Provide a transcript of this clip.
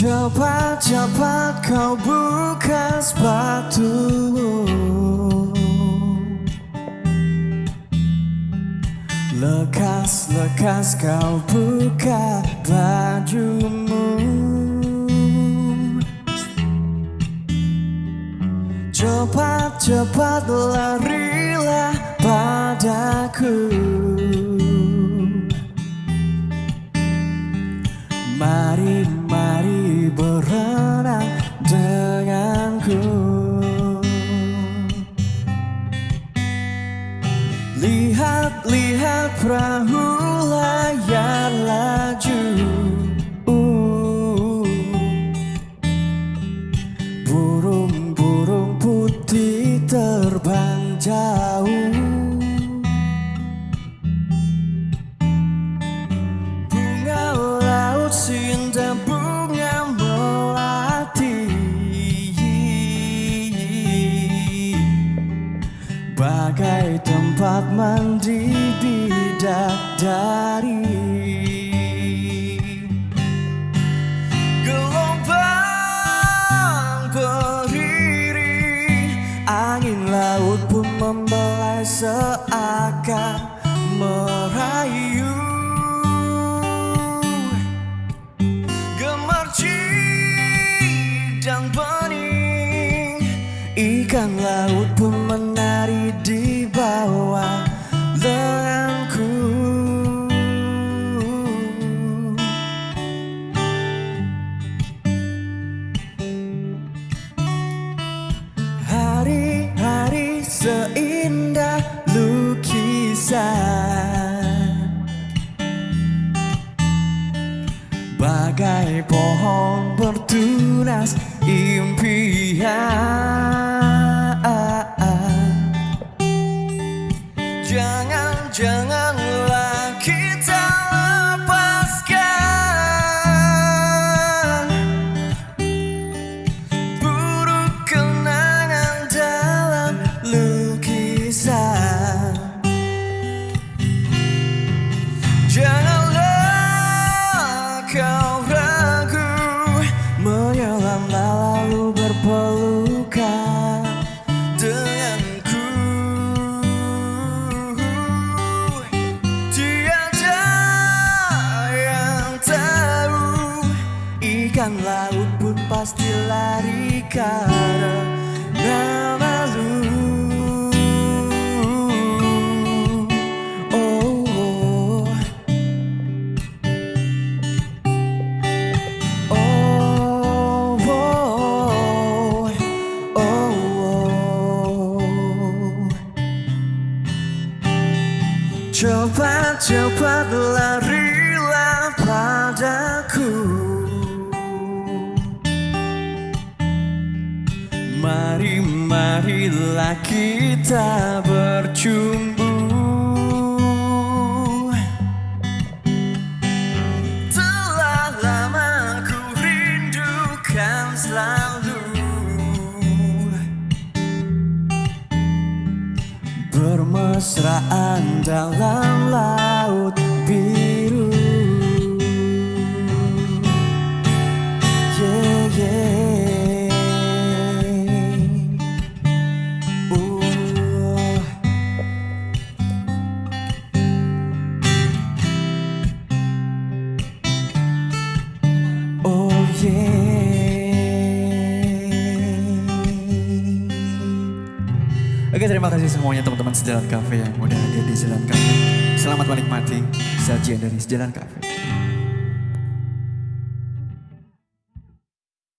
Cepat-cepat kau buka sepatumu Lekas-lekas kau buka bajumu. Cepat-cepat larilah padaku Lihat, perahu layar laju uh. Burung-burung putih terbang jauh Bagai tempat mandi bidadari. Gelombang berdiri Angin laut pun membelai seakan merayu. Gemercik Ikan laut pun menari seindah lukisan. Bagai pohon bertunas impian pasti lari karena malu Oh, oh. Oh, oh, oh, oh. Cepat-cepat larilah Mari, marilah kita bercumbu Telah lama ku rindukan selalu. Bermesraan dalam laut biru Oke terima kasih semuanya teman-teman Sejalan Cafe yang udah hadir di Sejalan Cafe. Selamat menikmati sajian dari Sejalan Cafe.